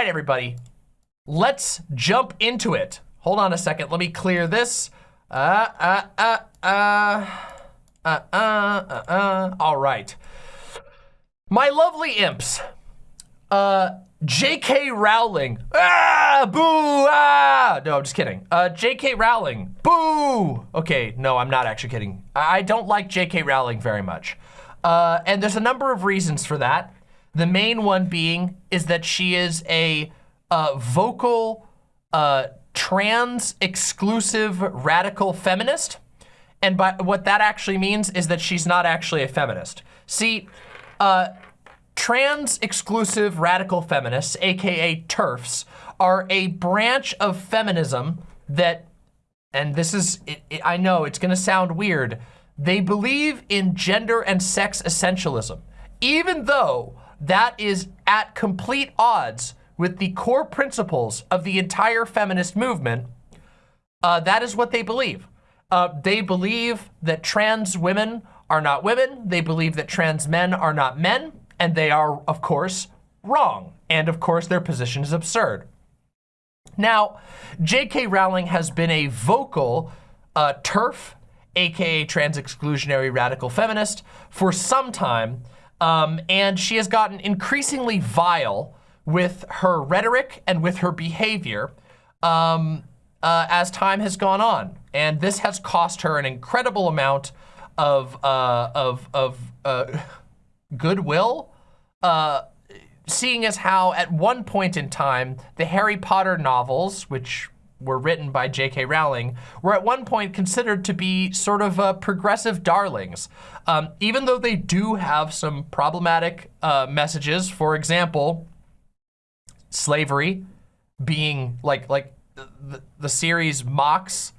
right, everybody, let's jump into it. Hold on a second. Let me clear this. Uh, uh, uh, uh, uh, uh, uh, uh. All right. My lovely imps. Uh, J.K. Rowling. Ah, boo, ah. No, I'm just kidding. Uh, J.K. Rowling. Boo. Okay, no, I'm not actually kidding. I don't like J.K. Rowling very much. Uh, and there's a number of reasons for that. The main one being is that she is a uh, vocal, uh, trans exclusive radical feminist. And by what that actually means is that she's not actually a feminist. See, uh, trans exclusive radical feminists, AKA TERFs, are a branch of feminism that, and this is, it, it, I know it's gonna sound weird, they believe in gender and sex essentialism, even though that is at complete odds with the core principles of the entire feminist movement, uh, that is what they believe. Uh, they believe that trans women are not women. They believe that trans men are not men. And they are, of course, wrong. And of course, their position is absurd. Now, J.K. Rowling has been a vocal uh, TERF, aka trans exclusionary radical feminist, for some time. Um, and she has gotten increasingly vile with her rhetoric and with her behavior um, uh, as time has gone on. And this has cost her an incredible amount of, uh, of, of uh, goodwill, uh, seeing as how at one point in time, the Harry Potter novels, which were written by J.K. Rowling, were at one point considered to be sort of uh, progressive darlings. Um, even though they do have some problematic uh, messages, for example, slavery being like, like the, the series mocks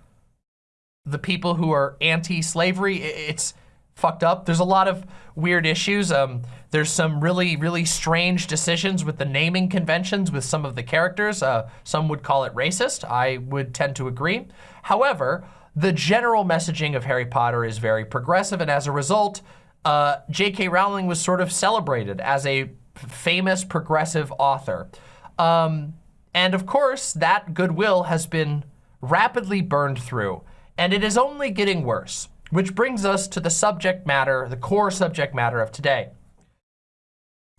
the people who are anti-slavery. It's fucked up. There's a lot of weird issues. Um, there's some really, really strange decisions with the naming conventions with some of the characters. Uh, some would call it racist. I would tend to agree. However, the general messaging of Harry Potter is very progressive, and as a result, uh, J.K. Rowling was sort of celebrated as a famous progressive author. Um, and of course, that goodwill has been rapidly burned through, and it is only getting worse. Which brings us to the subject matter, the core subject matter of today.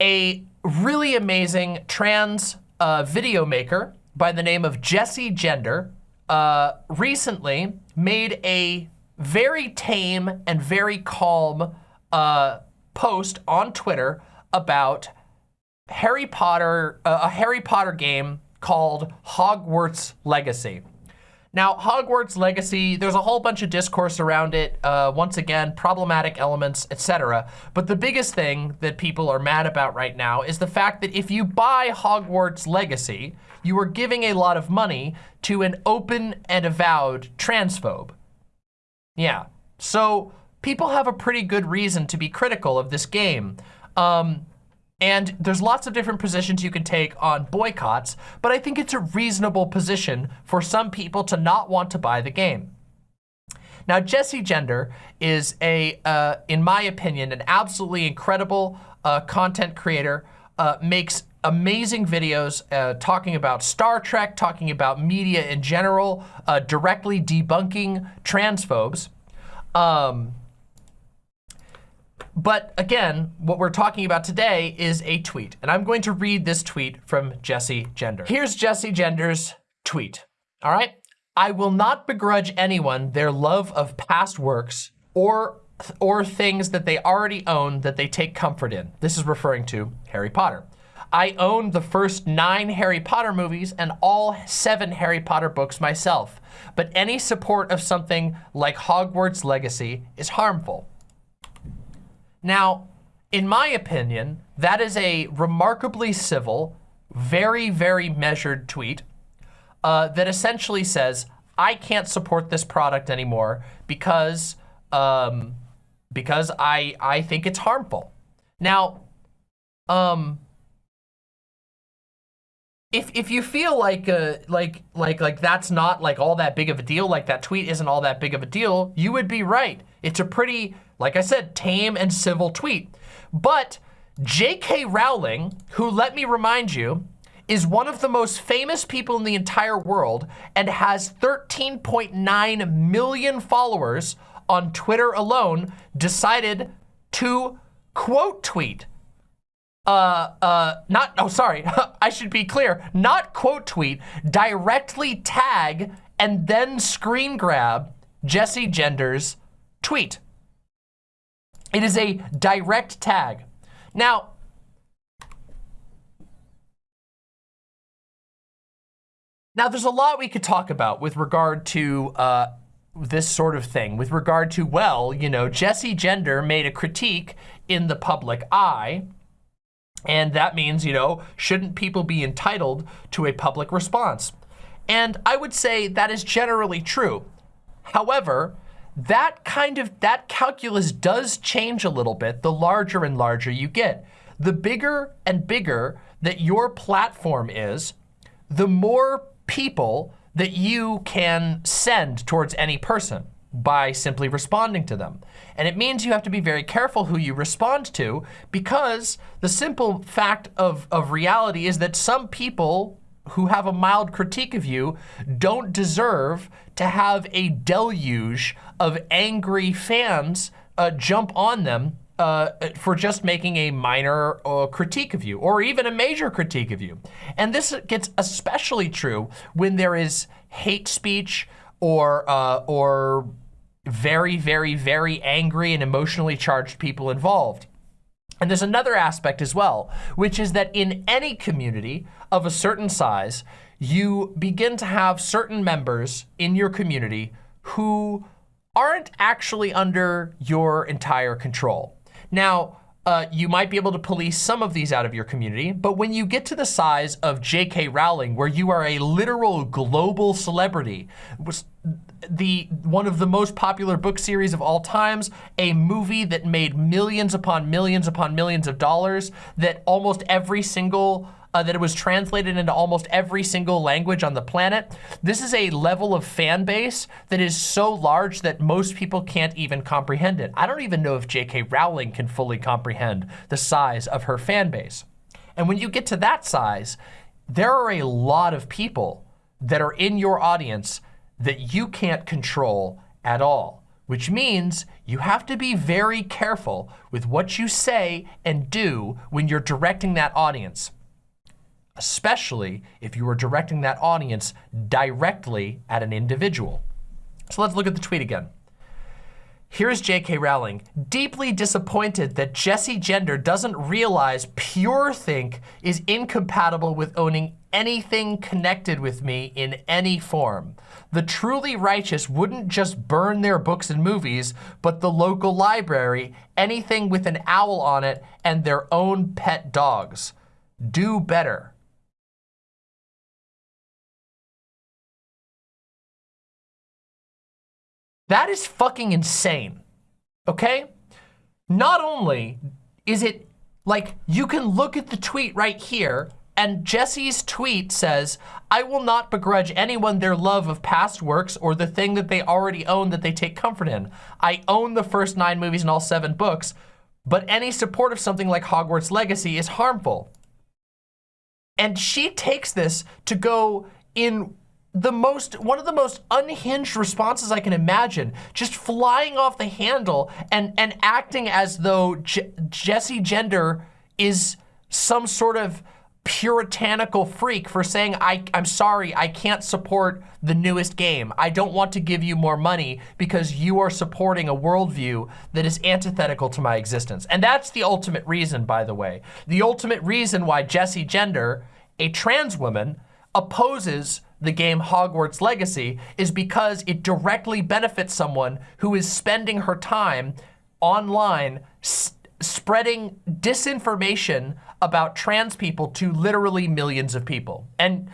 A really amazing trans uh, video maker by the name of Jessie Gender uh, recently made a very tame and very calm uh, post on Twitter about Harry Potter, uh, a Harry Potter game called Hogwarts Legacy. Now, Hogwarts Legacy, there's a whole bunch of discourse around it. Uh, once again, problematic elements, etc. But the biggest thing that people are mad about right now is the fact that if you buy Hogwarts Legacy, you are giving a lot of money to an open and avowed transphobe. Yeah, so people have a pretty good reason to be critical of this game. Um, and there's lots of different positions you can take on boycotts, but I think it's a reasonable position for some people to not want to buy the game. Now, Jessie Gender is a, uh, in my opinion, an absolutely incredible uh, content creator, uh, makes amazing videos uh, talking about Star Trek, talking about media in general, uh, directly debunking transphobes. Um, but again, what we're talking about today is a tweet. And I'm going to read this tweet from Jessie Gender. Here's Jessie Gender's tweet, all right? I will not begrudge anyone their love of past works or or things that they already own that they take comfort in. This is referring to Harry Potter. I own the first nine Harry Potter movies and all seven Harry Potter books myself, but any support of something like Hogwarts Legacy is harmful. Now, in my opinion, that is a remarkably civil, very, very measured tweet uh, that essentially says, I can't support this product anymore because um, because I, I think it's harmful. Now, um, if, if you feel like uh, like like like that's not like all that big of a deal, like that tweet isn't all that big of a deal, you would be right. It's a pretty like I said, tame and civil tweet. But J.K. Rowling, who let me remind you, is one of the most famous people in the entire world and has 13.9 million followers on Twitter alone, decided to quote tweet uh, uh, not, oh, sorry, I should be clear, not quote tweet, directly tag and then screen grab Jessie Gender's tweet. It is a direct tag. Now, now there's a lot we could talk about with regard to uh, this sort of thing, with regard to, well, you know, Jessie Gender made a critique in the public eye, and that means, you know, shouldn't people be entitled to a public response? And I would say that is generally true. However, that kind of, that calculus does change a little bit the larger and larger you get. The bigger and bigger that your platform is, the more people that you can send towards any person by simply responding to them. And it means you have to be very careful who you respond to because the simple fact of, of reality is that some people who have a mild critique of you don't deserve to have a deluge of angry fans uh, jump on them uh, for just making a minor uh, critique of you or even a major critique of you. And this gets especially true when there is hate speech or, uh, or very, very, very angry and emotionally charged people involved. And there's another aspect as well, which is that in any community of a certain size, you begin to have certain members in your community who aren't actually under your entire control. Now, uh, you might be able to police some of these out of your community, but when you get to the size of J.K. Rowling, where you are a literal global celebrity, the one of the most popular book series of all times, a movie that made millions upon millions upon millions of dollars, that almost every single uh, that it was translated into almost every single language on the planet. This is a level of fan base that is so large that most people can't even comprehend it. I don't even know if J.K. Rowling can fully comprehend the size of her fan base. And when you get to that size, there are a lot of people that are in your audience that you can't control at all, which means you have to be very careful with what you say and do when you're directing that audience, especially if you are directing that audience directly at an individual. So let's look at the tweet again. Here's J.K. Rowling, deeply disappointed that Jessie Gender doesn't realize Pure Think is incompatible with owning anything connected with me in any form. The truly righteous wouldn't just burn their books and movies, but the local library, anything with an owl on it, and their own pet dogs. Do better. That is fucking insane, okay? Not only is it like you can look at the tweet right here and Jessie's tweet says, I will not begrudge anyone their love of past works or the thing that they already own that they take comfort in. I own the first nine movies and all seven books, but any support of something like Hogwarts Legacy is harmful. And she takes this to go in the most, one of the most unhinged responses I can imagine, just flying off the handle and, and acting as though Je Jessie Gender is some sort of puritanical freak for saying, I, I'm sorry, I can't support the newest game. I don't want to give you more money because you are supporting a worldview that is antithetical to my existence. And that's the ultimate reason, by the way. The ultimate reason why Jessie Gender, a trans woman, opposes the game Hogwarts Legacy is because it directly benefits someone who is spending her time online spreading disinformation about trans people to literally millions of people. And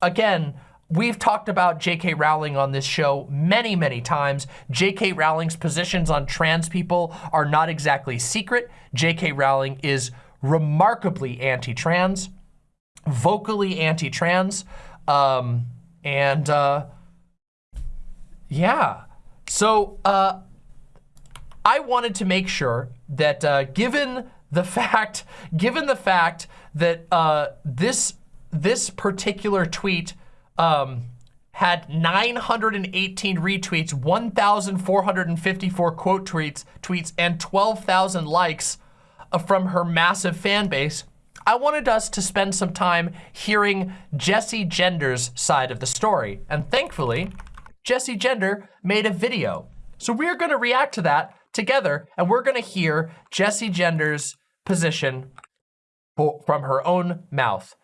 again, We've talked about J.K. Rowling on this show many, many times. J.K. Rowling's positions on trans people are not exactly secret. J.K. Rowling is remarkably anti-trans, vocally anti-trans. Um, and uh, yeah, so uh, I wanted to make sure that uh, given the fact, given the fact that uh, this this particular tweet um, had 918 retweets, 1,454 quote tweets, tweets, and 12,000 likes uh, from her massive fan base, I wanted us to spend some time hearing Jessie Gender's side of the story. And thankfully, Jessie Gender made a video. So we're gonna react to that together and we're gonna hear Jessie Gender's position from her own mouth.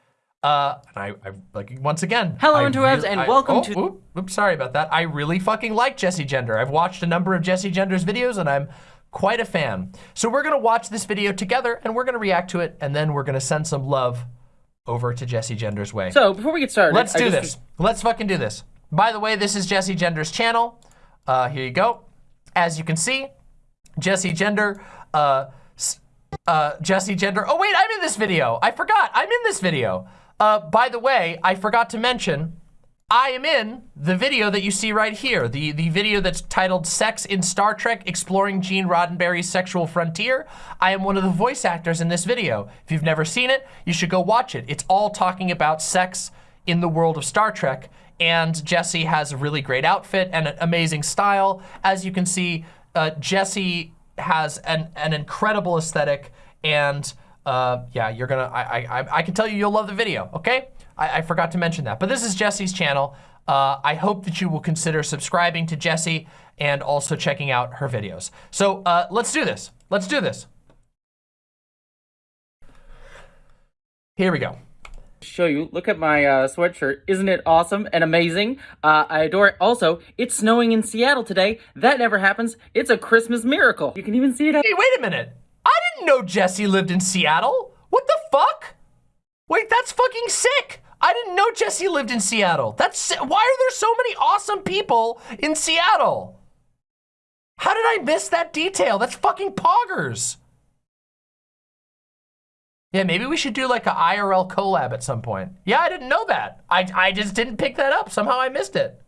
Uh, and I, I like once again. Hello, I interwebs, and I, welcome oh, to. Oops, oops, sorry about that. I really fucking like Jessie Gender. I've watched a number of Jessie Gender's videos, and I'm quite a fan. So we're gonna watch this video together, and we're gonna react to it, and then we're gonna send some love over to Jessie Gender's way. So before we get started, let's do this. Let's fucking do this. By the way, this is Jessie Gender's channel. Uh, here you go. As you can see, Jessie Gender. Uh, uh, Jessie Gender. Oh wait, I'm in this video. I forgot. I'm in this video. Uh, by the way, I forgot to mention, I am in the video that you see right here, the, the video that's titled Sex in Star Trek, Exploring Gene Roddenberry's Sexual Frontier. I am one of the voice actors in this video. If you've never seen it, you should go watch it. It's all talking about sex in the world of Star Trek, and Jessie has a really great outfit and an amazing style. As you can see, uh, Jessie has an, an incredible aesthetic, and uh, yeah, you're gonna, I, I, I can tell you you'll love the video, okay? I, I forgot to mention that. But this is Jessie's channel. Uh, I hope that you will consider subscribing to Jessie and also checking out her videos. So uh, let's do this. Let's do this. Here we go show you. Look at my uh, sweatshirt. Isn't it awesome and amazing? Uh, I adore it. Also, it's snowing in Seattle today. That never happens. It's a Christmas miracle. You can even see it. Hey, wait a minute. I didn't know Jessie lived in Seattle. What the fuck? Wait, that's fucking sick. I didn't know Jessie lived in Seattle. That's why are there so many awesome people in Seattle? How did I miss that detail? That's fucking poggers. Yeah, maybe we should do like a IRL collab at some point. Yeah, I didn't know that. I, I just didn't pick that up. Somehow I missed it.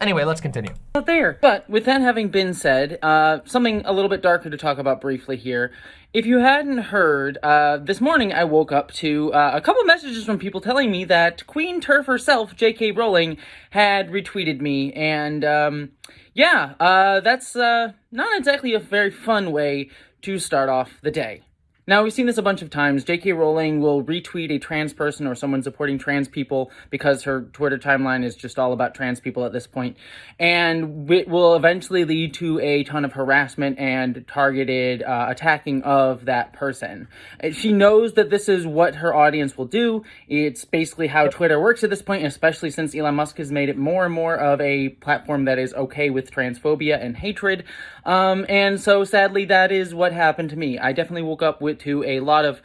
Anyway, let's continue. Not there. But with that having been said, uh, something a little bit darker to talk about briefly here. If you hadn't heard, uh, this morning I woke up to uh, a couple messages from people telling me that Queen TERF herself, J.K. Rowling, had retweeted me. And um, yeah, uh, that's uh, not exactly a very fun way to start off the day. Now, we've seen this a bunch of times. J.K. Rowling will retweet a trans person or someone supporting trans people because her Twitter timeline is just all about trans people at this point. And it will eventually lead to a ton of harassment and targeted uh, attacking of that person. She knows that this is what her audience will do. It's basically how Twitter works at this point, especially since Elon Musk has made it more and more of a platform that is okay with transphobia and hatred. Um, and so sadly, that is what happened to me. I definitely woke up with to a lot of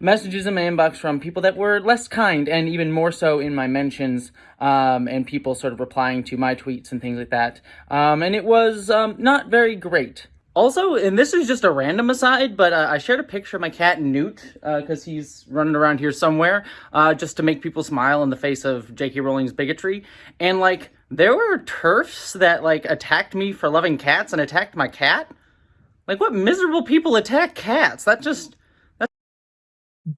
messages in my inbox from people that were less kind and even more so in my mentions um, and people sort of replying to my tweets and things like that. Um, and it was um, not very great. Also, and this is just a random aside, but uh, I shared a picture of my cat Newt because uh, he's running around here somewhere uh, just to make people smile in the face of J.K. Rowling's bigotry. And like, there were TERFs that like attacked me for loving cats and attacked my cat. Like, what miserable people attack cats? That just That's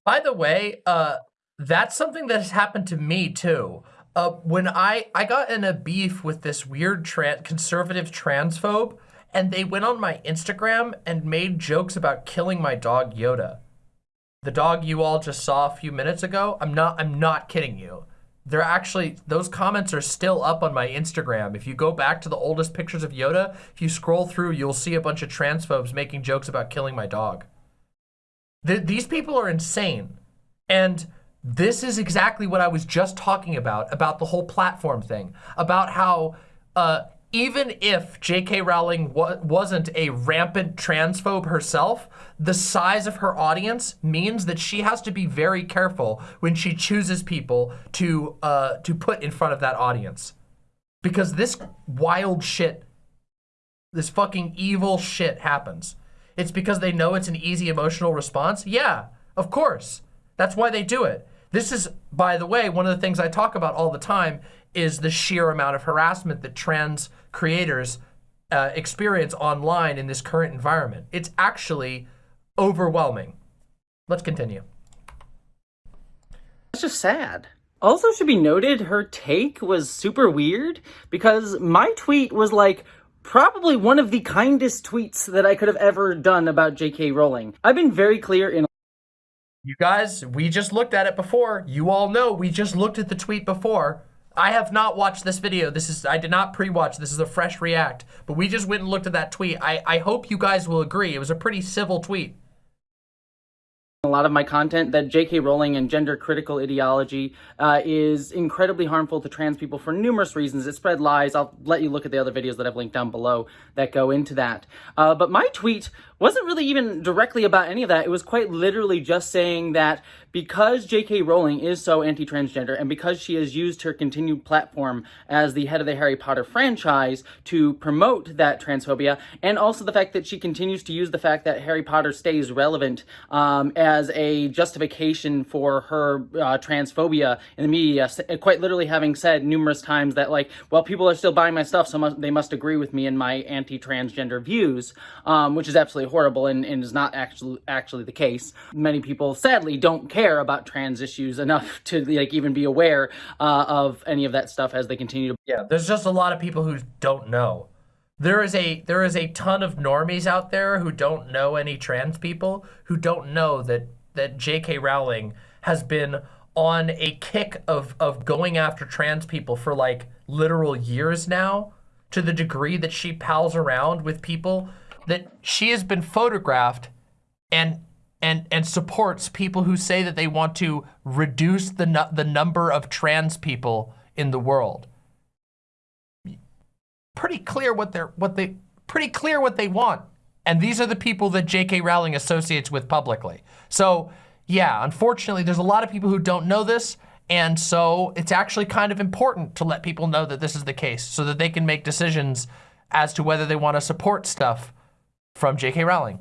by the way, uh, that's something that has happened to me too. Uh, when I, I got in a beef with this weird tra conservative transphobe and they went on my Instagram and made jokes about killing my dog Yoda. The dog you all just saw a few minutes ago, I'm not, I'm not kidding you. They're actually, those comments are still up on my Instagram. If you go back to the oldest pictures of Yoda, if you scroll through, you'll see a bunch of transphobes making jokes about killing my dog. Th these people are insane. And this is exactly what I was just talking about, about the whole platform thing, about how uh, even if J.K. Rowling wa wasn't a rampant transphobe herself, the size of her audience means that she has to be very careful when she chooses people to uh, to put in front of that audience. Because this wild shit, this fucking evil shit happens. It's because they know it's an easy emotional response? Yeah, of course. That's why they do it. This is, by the way, one of the things I talk about all the time is the sheer amount of harassment that trans creators uh, experience online in this current environment. It's actually overwhelming. Let's continue. That's just sad. Also should be noted, her take was super weird because my tweet was like, probably one of the kindest tweets that I could have ever done about J.K. Rowling. I've been very clear in You guys, we just looked at it before. You all know we just looked at the tweet before. I have not watched this video. This is I did not pre-watch. This is a fresh react. But we just went and looked at that tweet. I, I hope you guys will agree. It was a pretty civil tweet a lot of my content that J.K. Rowling and gender critical ideology uh, is incredibly harmful to trans people for numerous reasons. It spread lies. I'll let you look at the other videos that I've linked down below that go into that. Uh, but my tweet wasn't really even directly about any of that. It was quite literally just saying that because J.K. Rowling is so anti-transgender and because she has used her continued platform as the head of the Harry Potter franchise to promote that transphobia, and also the fact that she continues to use the fact that Harry Potter stays relevant um, as a justification for her uh, transphobia in the media, quite literally having said numerous times that like, well, people are still buying my stuff, so must, they must agree with me in my anti-transgender views, um, which is absolutely horrible and, and is not actually actually the case. Many people, sadly, don't care about trans issues enough to like even be aware uh, of any of that stuff as they continue to. Yeah, there's just a lot of people who don't know. There is a there is a ton of normies out there who don't know any trans people who don't know that that J.K. Rowling has been on a kick of of going after trans people for like literal years now to the degree that she pals around with people that she has been photographed and and and supports people who say that they want to reduce the the number of trans people in the world. Pretty clear what they're what they pretty clear what they want. And these are the people that J.K. Rowling associates with publicly. So yeah, unfortunately, there's a lot of people who don't know this. And so it's actually kind of important to let people know that this is the case so that they can make decisions as to whether they want to support stuff from J.K. Rowling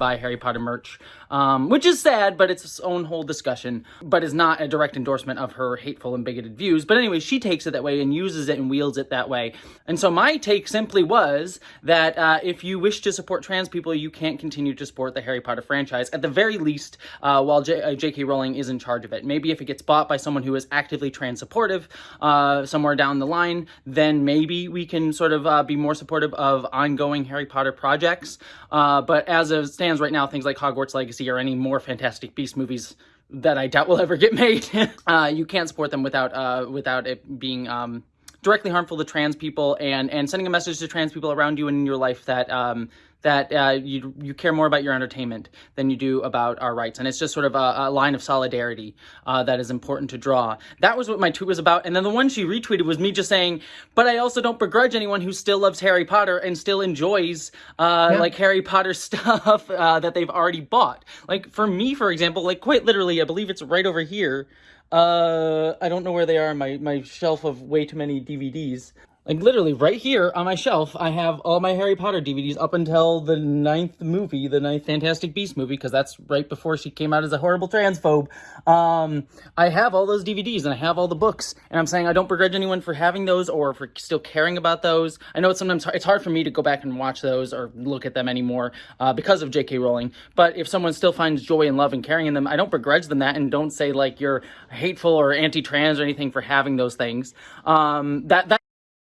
buy Harry Potter merch, um, which is sad, but it's its own whole discussion, but is not a direct endorsement of her hateful and bigoted views. But anyway, she takes it that way and uses it and wields it that way. And so my take simply was that uh, if you wish to support trans people, you can't continue to support the Harry Potter franchise, at the very least, uh, while J.K. Uh, Rowling is in charge of it. Maybe if it gets bought by someone who is actively trans supportive uh, somewhere down the line, then maybe we can sort of uh, be more supportive of ongoing Harry Potter projects. Uh, but as of stand stands right now, things like Hogwarts Legacy or any more Fantastic Beast movies that I doubt will ever get made, uh, you can't support them without uh, without it being um, directly harmful to trans people and and sending a message to trans people around you and in your life that um, that uh, you you care more about your entertainment than you do about our rights. And it's just sort of a, a line of solidarity uh, that is important to draw. That was what my tweet was about. And then the one she retweeted was me just saying, but I also don't begrudge anyone who still loves Harry Potter and still enjoys uh, yeah. like Harry Potter stuff uh, that they've already bought. Like for me, for example, like quite literally, I believe it's right over here. Uh, I don't know where they are on my, my shelf of way too many DVDs. Like literally right here on my shelf, I have all my Harry Potter DVDs up until the ninth movie, the ninth Fantastic Beast movie, because that's right before she came out as a horrible transphobe. Um, I have all those DVDs and I have all the books, and I'm saying I don't begrudge anyone for having those or for still caring about those. I know it's sometimes it's hard for me to go back and watch those or look at them anymore uh, because of J.K. Rowling. But if someone still finds joy and love and caring in them, I don't begrudge them that, and don't say like you're hateful or anti-trans or anything for having those things. Um, that that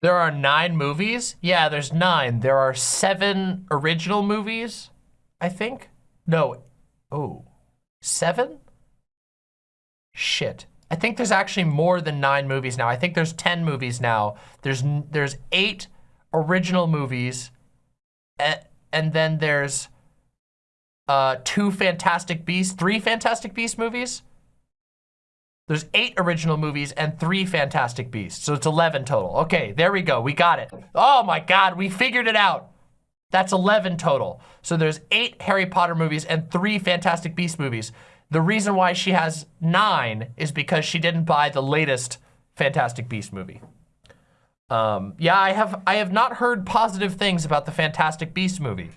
there are nine movies? Yeah, there's nine. There are seven original movies, I think. No. Oh, seven? Shit. I think there's actually more than nine movies now. I think there's 10 movies now. There's there's eight original movies, and and then there's uh, two Fantastic Beasts, three Fantastic Beast movies. There's eight original movies and three Fantastic Beasts. So it's 11 total. Okay, there we go. We got it. Oh my God, we figured it out. That's 11 total. So there's eight Harry Potter movies and three Fantastic Beast movies. The reason why she has nine is because she didn't buy the latest Fantastic Beast movie. Um, yeah, I have I have not heard positive things about the Fantastic Beast movie.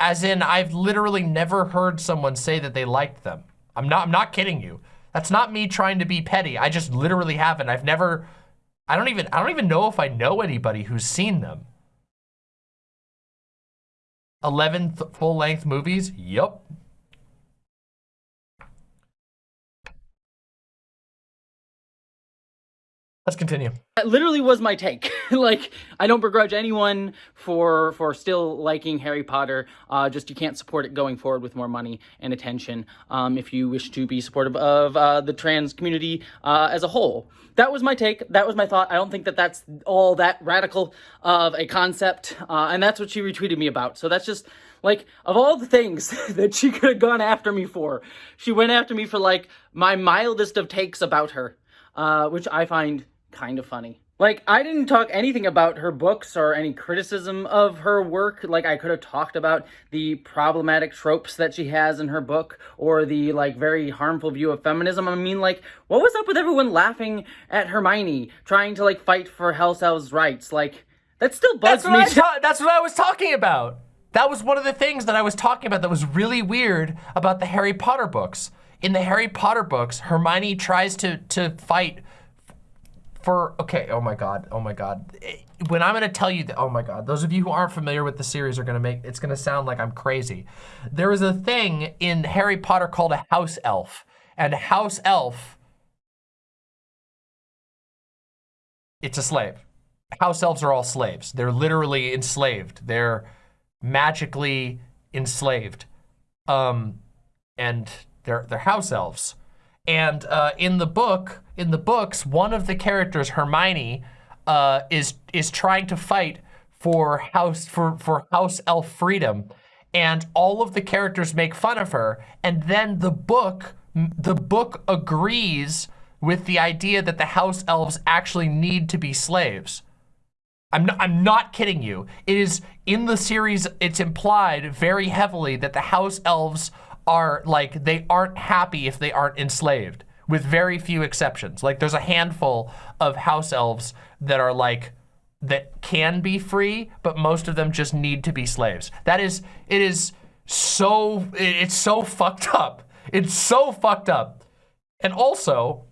As in, I've literally never heard someone say that they liked them. I'm not I'm not kidding you. That's not me trying to be petty. I just literally haven't. I've never, I don't even, I don't even know if I know anybody who's seen them. 11 full-length movies? Yup. Let's continue. That literally was my take. like, I don't begrudge anyone for for still liking Harry Potter. Uh, just you can't support it going forward with more money and attention. Um, if you wish to be supportive of uh, the trans community uh, as a whole. That was my take. That was my thought. I don't think that that's all that radical of a concept, uh, and that's what she retweeted me about. So that's just like of all the things that she could have gone after me for, she went after me for like my mildest of takes about her, uh, which I find kind of funny. Like, I didn't talk anything about her books or any criticism of her work. Like, I could have talked about the problematic tropes that she has in her book or the, like, very harmful view of feminism. I mean, like, what was up with everyone laughing at Hermione trying to, like, fight for House Elves' rights? Like, that still bugs that's what me. I that's what I was talking about. That was one of the things that I was talking about that was really weird about the Harry Potter books. In the Harry Potter books, Hermione tries to, to fight for, okay, oh my God, oh my God. When I'm gonna tell you, that, oh my God, those of you who aren't familiar with the series are gonna make, it's gonna sound like I'm crazy. There is a thing in Harry Potter called a house elf, and house elf, it's a slave. House elves are all slaves. They're literally enslaved. They're magically enslaved. Um, and they're, they're house elves. And uh, in the book, in the books, one of the characters, Hermione, uh, is is trying to fight for house for for house elf freedom, and all of the characters make fun of her. And then the book the book agrees with the idea that the house elves actually need to be slaves. I'm not, I'm not kidding you. It is in the series, it's implied very heavily that the house elves are like, they aren't happy if they aren't enslaved with very few exceptions. Like there's a handful of house elves that are like, that can be free, but most of them just need to be slaves. That is, it is so, it's so fucked up. It's so fucked up. And also,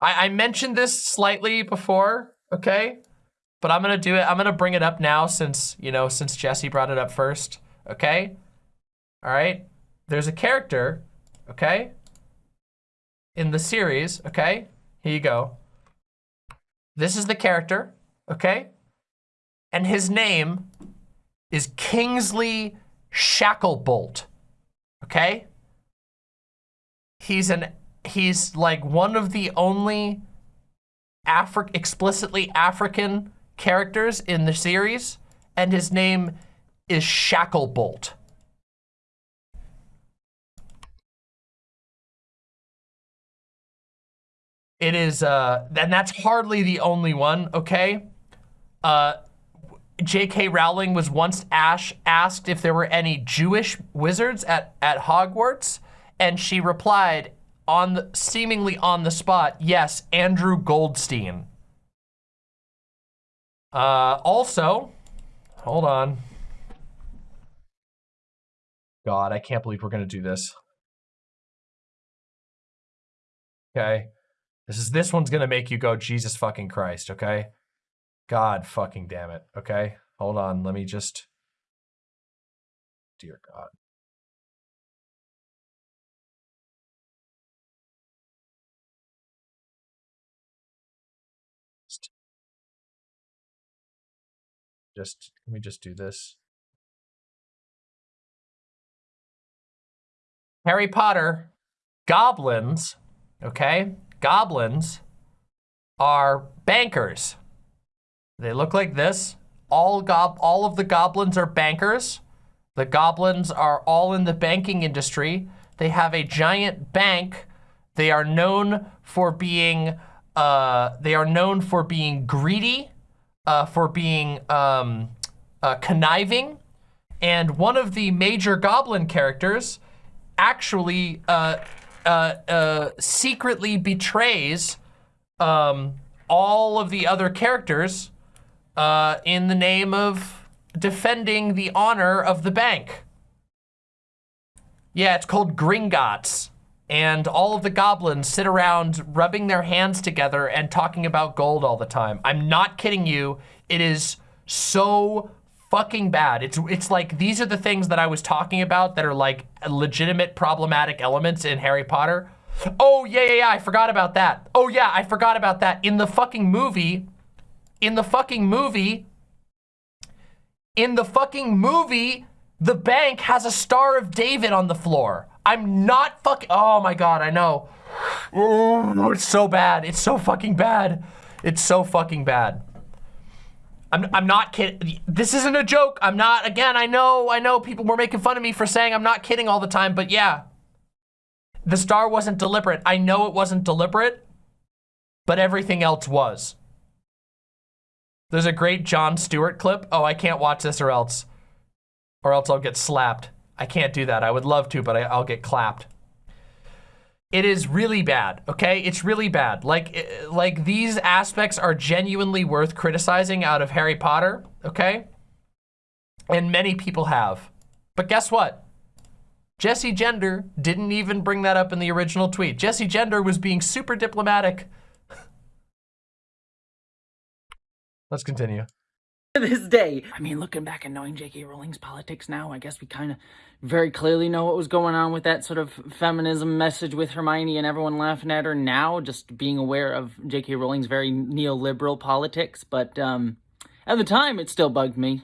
I, I mentioned this slightly before, okay? But I'm gonna do it, I'm gonna bring it up now since, you know, since Jessie brought it up first, okay? All right, there's a character, okay? In the series, okay? Here you go. This is the character, okay? And his name is Kingsley Shacklebolt, okay? He's an he's like one of the only Afri explicitly African characters in the series, and his name is Shacklebolt. It is, uh, and that's hardly the only one, okay? Uh, J.K. Rowling was once ash asked if there were any Jewish wizards at, at Hogwarts, and she replied, on the, seemingly on the spot, yes, Andrew Goldstein. Uh, also, hold on. God, I can't believe we're going to do this. Okay. This is this one's going to make you go Jesus fucking Christ, okay? God fucking damn it, okay? Hold on, let me just Dear God. Just, let me just do this. Harry Potter, goblins, okay? Goblins are bankers. They look like this. All gob all of the goblins are bankers. The goblins are all in the banking industry. They have a giant bank. They are known for being uh, they are known for being greedy uh, for being um, uh, conniving. And one of the major goblin characters actually uh, uh, uh, secretly betrays um, all of the other characters in the name of defending the honor of the bank. Yeah, it's called Gringotts and all of the goblins sit around rubbing their hands together and talking about gold all the time. I'm not kidding you. It is so fucking bad. It's it's like these are the things that I was talking about that are like legitimate problematic elements in Harry Potter. Oh, yeah, yeah, yeah, I forgot about that. Oh, yeah, I forgot about that. In the fucking movie, in the fucking movie, in the fucking movie, the bank has a Star of David on the floor. I'm not fucking, oh my God, I know. Oh, it's so bad. It's so fucking bad. It's so fucking bad. I'm, I'm not kidding. This isn't a joke. I'm not, again, I know, I know people were making fun of me for saying I'm not kidding all the time, but yeah. The star wasn't deliberate. I know it wasn't deliberate, but everything else was. There's a great Jon Stewart clip. Oh, I can't watch this or else, or else I'll get slapped. I can't do that. I would love to, but I, I'll get clapped. It is really bad, okay? It's really bad. Like, eh, like these aspects are genuinely worth criticizing out of Harry Potter, okay? And many people have. But guess what? Jessie Gender didn't even bring that up in the original tweet. Jessie Gender was being super diplomatic. Let's continue. this day. I mean, looking back and knowing J.K. Rowling's politics now, I guess we kind of very clearly know what was going on with that sort of feminism message with Hermione and everyone laughing at her now, just being aware of J.K. Rowling's very neoliberal politics. But um, at the time, it still bugged me.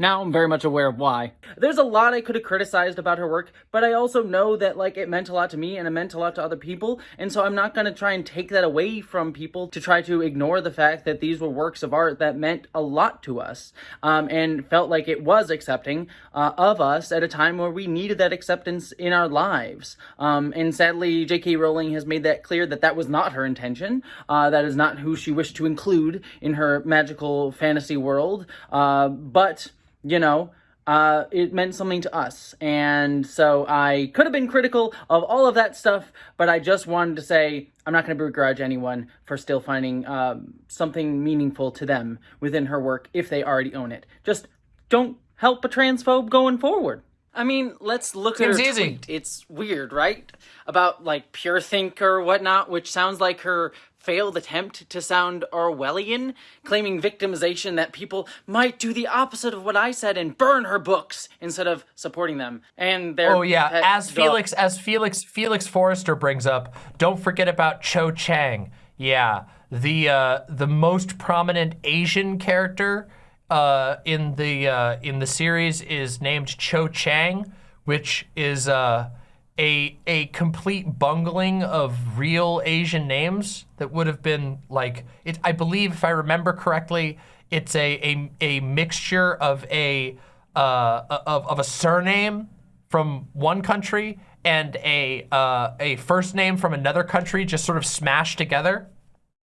Now I'm very much aware of why. There's a lot I could have criticized about her work, but I also know that like it meant a lot to me and it meant a lot to other people, and so I'm not going to try and take that away from people to try to ignore the fact that these were works of art that meant a lot to us, um, and felt like it was accepting uh, of us at a time where we needed that acceptance in our lives. Um, and sadly, J.K. Rowling has made that clear that that was not her intention. Uh, that is not who she wished to include in her magical fantasy world. Uh, but you know, uh, it meant something to us. And so I could have been critical of all of that stuff, but I just wanted to say I'm not going to begrudge anyone for still finding um, something meaningful to them within her work if they already own it. Just don't help a transphobe going forward. I mean, let's look Seems at her easy. tweet. It's weird, right? About like pure think or whatnot, which sounds like her failed attempt to sound Orwellian, claiming victimization that people might do the opposite of what I said and burn her books instead of supporting them. And their Oh yeah, as Felix as Felix Felix Forrester brings up, don't forget about Cho Chang. Yeah, the uh, the most prominent Asian character uh, in the uh, in the series is named Cho Chang, which is uh, a a complete bungling of real Asian names that would have been like it. I believe, if I remember correctly, it's a a, a mixture of a uh, of of a surname from one country and a uh, a first name from another country, just sort of smashed together.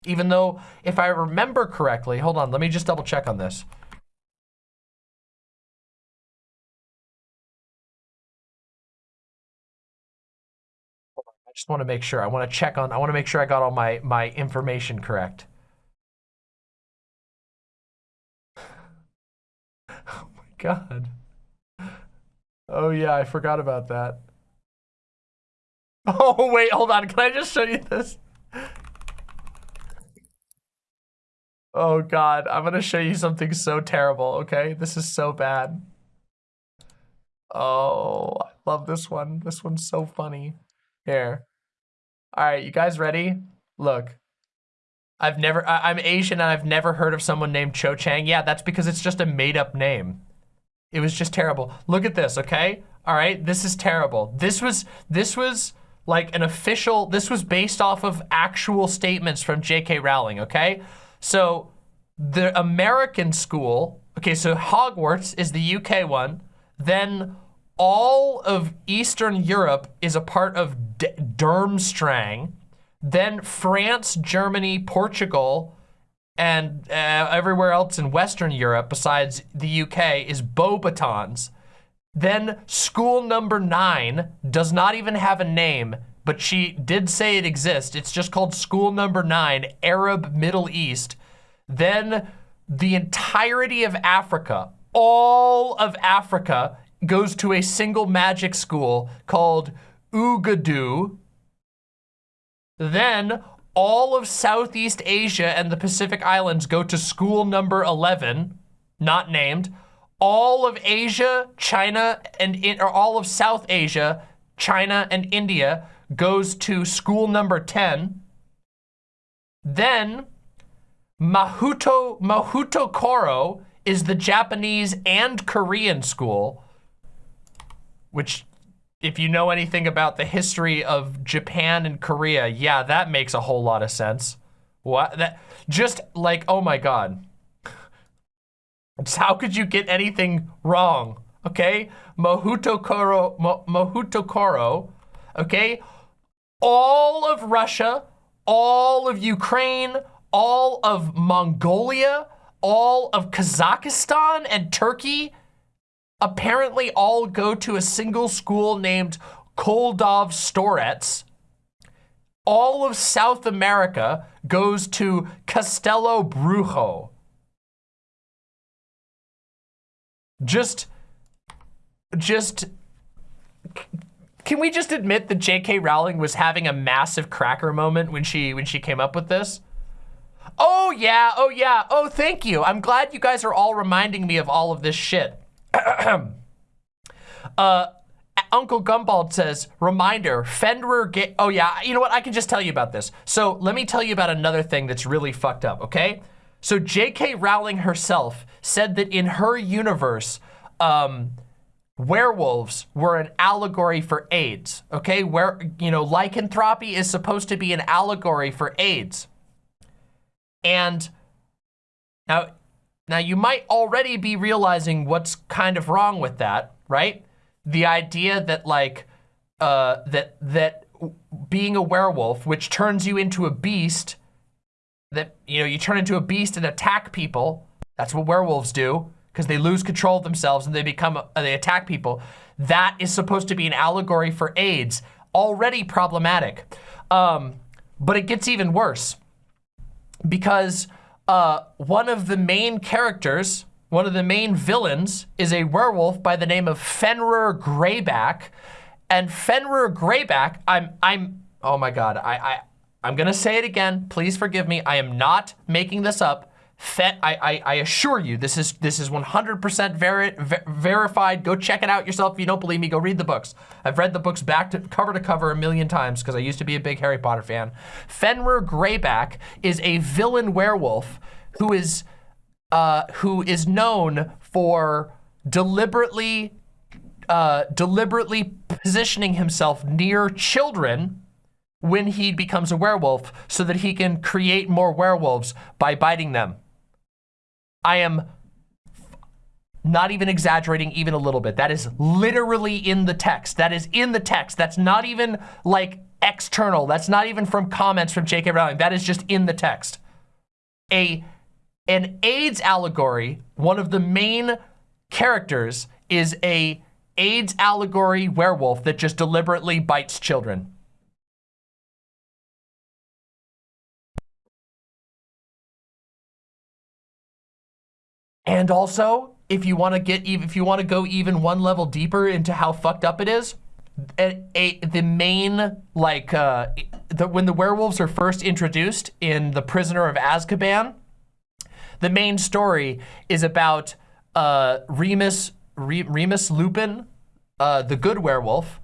Even though, if I remember correctly, hold on, let me just double check on this. Just want to make sure. I want to check on, I want to make sure I got all my, my information correct. Oh my God. Oh yeah, I forgot about that. Oh wait, hold on. Can I just show you this? Oh God, I'm gonna show you something so terrible, okay? This is so bad. Oh, I love this one. This one's so funny. Here. All right, you guys ready? Look. I've never, I, am Asian and I've never heard of someone named Cho Chang. Yeah, that's because it's just a made up name. It was just terrible. Look at this, okay? All right, this is terrible. This was, this was like an official, this was based off of actual statements from J.K. Rowling, okay? So the American school, okay, so Hogwarts is the UK one, then all of Eastern Europe is a part of D Durmstrang. Then France, Germany, Portugal, and uh, everywhere else in Western Europe besides the UK is Beauxbatons. Then school number nine does not even have a name, but she did say it exists. It's just called school number nine, Arab Middle East. Then the entirety of Africa, all of Africa goes to a single magic school called Uagadou. Then all of Southeast Asia and the Pacific Islands go to school number 11, not named. All of Asia, China, and in, or all of South Asia, China, and India goes to school number 10. Then Mahuto Mahoutokoro is the Japanese and Korean school, which if you know anything about the history of Japan and Korea, yeah, that makes a whole lot of sense. What that just like oh my god. How could you get anything wrong? Okay? Mahoutokoro Mo, Mahoutokoro, okay? All of Russia, all of Ukraine, all of Mongolia, all of Kazakhstan and Turkey apparently all go to a single school named Koldovstoretz. All of South America goes to Castelobruxo. Just, just, can we just admit that J.K. Rowling was having a massive cracker moment when she when she came up with this? Oh yeah, oh yeah, oh thank you. I'm glad you guys are all reminding me of all of this shit. uh, Uncle Gumbald says, reminder, Fenrir get, oh yeah, you know what, I can just tell you about this. So let me tell you about another thing that's really fucked up, okay? So J.K. Rowling herself said that in her universe, um, werewolves were an allegory for AIDS, okay? Where, you know, lycanthropy is supposed to be an allegory for AIDS. And now, now you might already be realizing what's kind of wrong with that, right? The idea that like, uh, that, that being a werewolf, which turns you into a beast, that, you know, you turn into a beast and attack people. That's what werewolves do because they lose control of themselves and they become, uh, they attack people. That is supposed to be an allegory for AIDS. Already problematic. Um, but it gets even worse because uh, one of the main characters, one of the main villains is a werewolf by the name of Fenrir Greyback. And Fenrir Greyback, I'm, I'm, oh my God, I, I, I'm gonna say it again. Please forgive me. I am not making this up. Fet, I, I, I, assure you, this is this is 100% veri ver verified. Go check it out yourself. If you don't believe me, go read the books. I've read the books back to cover to cover a million times because I used to be a big Harry Potter fan. Fenrir Greyback is a villain werewolf who is uh, who is known for deliberately uh, deliberately positioning himself near children when he becomes a werewolf so that he can create more werewolves by biting them. I am not even exaggerating even a little bit. That is literally in the text. That is in the text. That's not even like external. That's not even from comments from J.K. Rowling. That is just in the text. A an AIDS allegory, one of the main characters is a AIDS allegory werewolf that just deliberately bites children. And also, if you want to get if you want to go even one level deeper into how fucked up it is, a, a the main like uh, the, when the werewolves are first introduced in The Prisoner of Azkaban, the main story is about uh, Remus Re, Remus Lupin, uh, the good werewolf,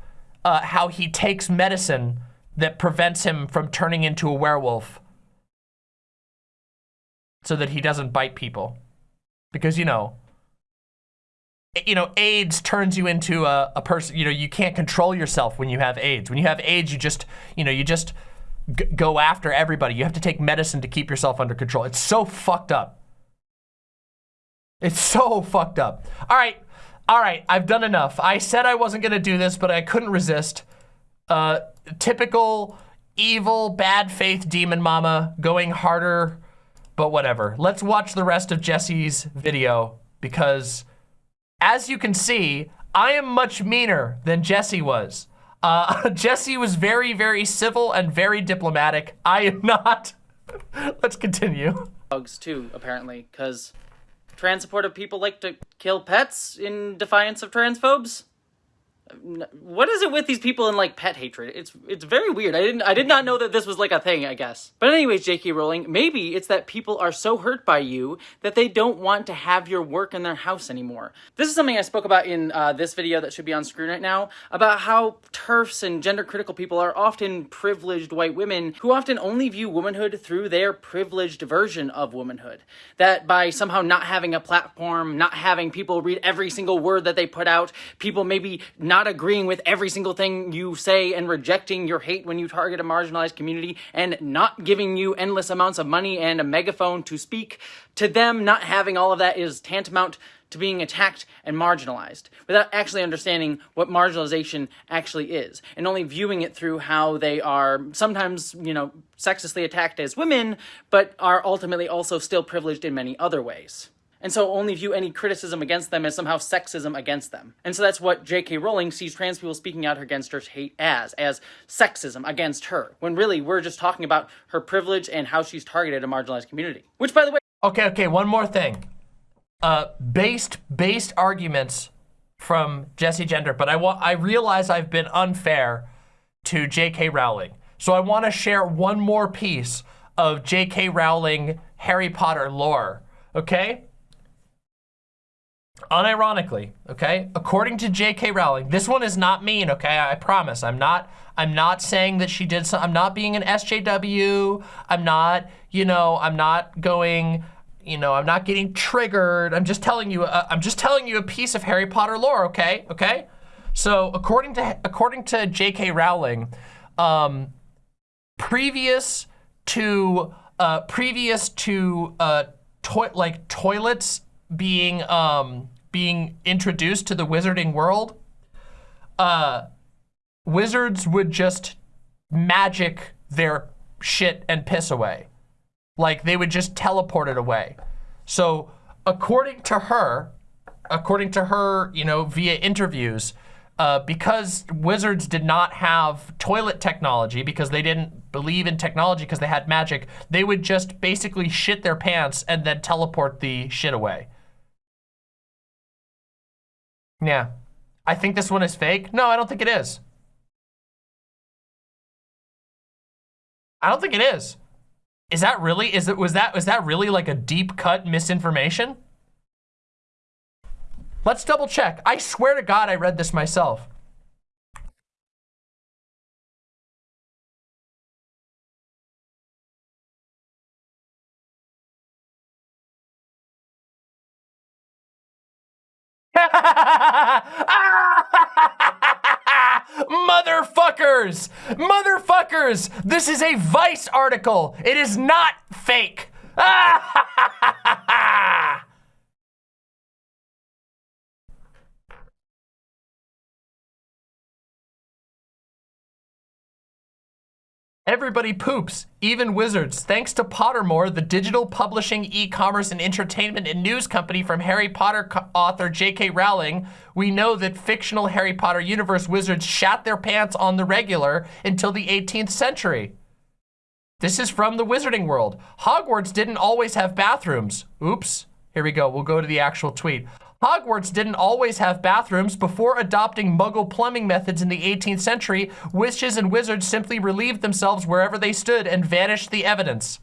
uh, how he takes medicine that prevents him from turning into a werewolf so that he doesn't bite people because you know you know AIDS turns you into a, a person you know you can't control yourself when you have AIDS. When you have AIDS you just you know you just go after everybody. You have to take medicine to keep yourself under control. It's so fucked up. It's so fucked up. All right all right I've done enough. I said I wasn't gonna do this but I couldn't resist. Uh typical evil bad faith demon mama going harder but whatever. Let's watch the rest of Jessie's video because as you can see, I am much meaner than Jessie was. Uh, Jessie was very, very civil and very diplomatic. I am not. Let's continue. Dogs too, apparently, because trans supportive people like to kill pets in defiance of transphobes. What is it with these people and like pet hatred? It's it's very weird. I didn't I did not know that this was like a thing, I guess. But anyways, J.K. Rowling, maybe it's that people are so hurt by you that they don't want to have your work in their house anymore. This is something I spoke about in uh, this video that should be on screen right now about how TERFs and gender critical people are often privileged white women who often only view womanhood through their privileged version of womanhood. That by somehow not having a platform, not having people read every single word that they put out, people maybe not agreeing with every single thing you say and rejecting your hate when you target a marginalized community and not giving you endless amounts of money and a megaphone to speak, to them. Not having all of that is tantamount to being attacked and marginalized without actually understanding what marginalization actually is and only viewing it through how they are sometimes, you know, sexistly attacked as women, but are ultimately also still privileged in many other ways and so only view any criticism against them as somehow sexism against them. And so that's what J.K. Rowling sees trans people speaking out against her hate as, as sexism against her, when really we're just talking about her privilege and how she's targeted a marginalized community. Which, by the way... Okay, okay, one more thing. Uh, based, based arguments from Jessie Gender, but I, want I realize I've been unfair to J.K. Rowling. So I want to share one more piece of J.K. Rowling Harry Potter lore, okay? Unironically, okay, according to J.K. Rowling, this one is not mean, okay, I promise. I'm not, I'm not saying that she did some, I'm not being an SJW. I'm not, you know, I'm not going, you know, I'm not getting triggered. I'm just telling you, uh, I'm just telling you a piece of Harry Potter lore, okay, okay? So according to, according to J.K. Rowling, um, previous to, uh, previous to, uh, to like toilets being um, being introduced to the wizarding world, uh, wizards would just magic their shit and piss away. Like they would just teleport it away. So according to her, according to her, you know, via interviews, uh, because wizards did not have toilet technology because they didn't believe in technology because they had magic, they would just basically shit their pants and then teleport the shit away. Yeah. I think this one is fake. No, I don't think it is. I don't think it is. Is that really, is it, was that, was that really like a deep cut misinformation? Let's double check. I swear to God, I read this myself. Motherfuckers! Motherfuckers! This is a Vice article. It is not fake. Ah! Everybody poops, even wizards. Thanks to Pottermore, the digital publishing, e-commerce, and entertainment and news company from Harry Potter author J.K. Rowling, we know that fictional Harry Potter universe wizards shat their pants on the regular until the 18th century. This is from the wizarding world. Hogwarts didn't always have bathrooms. Oops. Here we go. We'll go to the actual tweet. Hogwarts didn't always have bathrooms. Before adopting muggle plumbing methods in the 18th century, witches and wizards simply relieved themselves wherever they stood and vanished the evidence.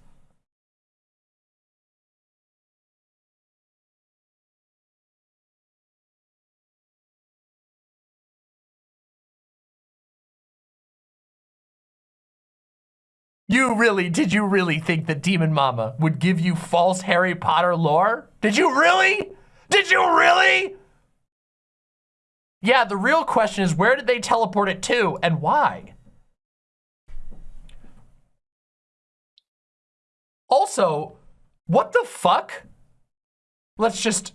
You really, did you really think that Demon Mama would give you false Harry Potter lore? Did you really? Did you really? Yeah, the real question is where did they teleport it to and why? Also, what the fuck? Let's just,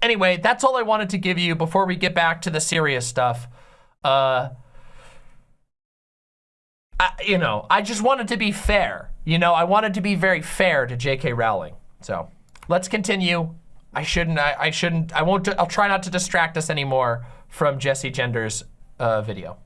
anyway, that's all I wanted to give you before we get back to the serious stuff. Uh, I, you know, I just wanted to be fair. You know, I wanted to be very fair to J.K. Rowling. So let's continue. I shouldn't, I, I shouldn't, I won't, I'll try not to distract us anymore from Jessie Gender's uh, video.